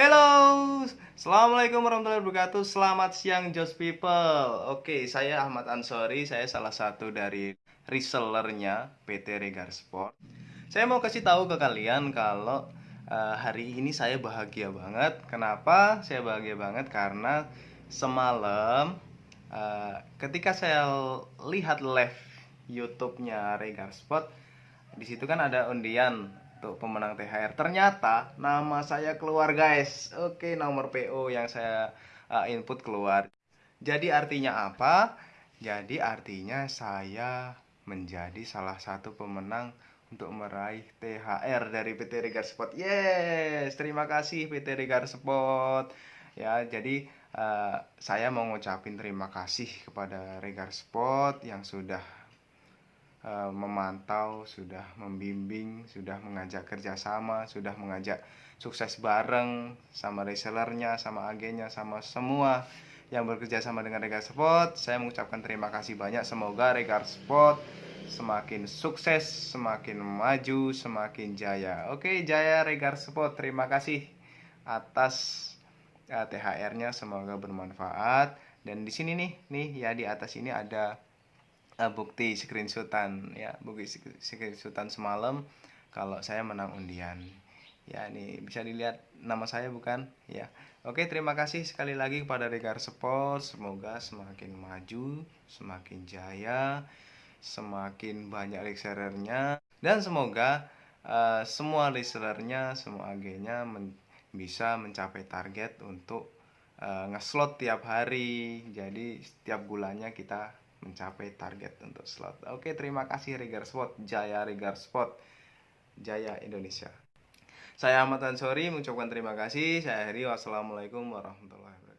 Halo, Assalamualaikum warahmatullahi wabarakatuh. Selamat siang Just People. Oke, saya Ahmad Ansori. Saya salah satu dari resellernya PT Regar Sport. Saya mau kasih tahu ke kalian kalau uh, hari ini saya bahagia banget. Kenapa saya bahagia banget? Karena semalam uh, ketika saya lihat live YouTube-nya Regar Sport di situ kan ada undian untuk pemenang THR. Ternyata nama saya keluar guys. Oke, nomor PO yang saya uh, input keluar. Jadi artinya apa? Jadi artinya saya menjadi salah satu pemenang untuk meraih THR dari PT Regar Sport. Yes, terima kasih PT Regar Sport. Ya, jadi uh, saya mau ngucapin terima kasih kepada Regar Sport yang sudah Eh, memantau, sudah membimbing, sudah mengajak kerjasama, sudah mengajak sukses bareng sama resellernya, sama agennya, sama semua yang bekerja sama dengan Regar Sport. Saya mengucapkan terima kasih banyak. Semoga Regar Sport semakin sukses, semakin maju, semakin jaya. Oke, jaya Regar Sport. Terima kasih atas uh, eh, THR-nya. Semoga bermanfaat. Dan di sini nih, nih ya di atas ini ada uh, bukti screenshotan ya bukti screenshotan semalam kalau saya menang undian. Ya ini bisa dilihat nama saya bukan? Ya. Oke terima kasih sekali lagi kepada Regar Sport. Semoga semakin maju semakin jaya semakin banyak resellernya dan semoga uh, semua resellernya semua agennya men bisa mencapai target untuk uh, ngeslot tiap hari. Jadi setiap bulannya kita mencapai target untuk slot. Oke, terima kasih Regar Spot, Jaya Regar Spot, Jaya Indonesia. Saya Ahmad Ansori mengucapkan terima kasih. Saya Heri. Wassalamualaikum warahmatullahi wabarakatuh.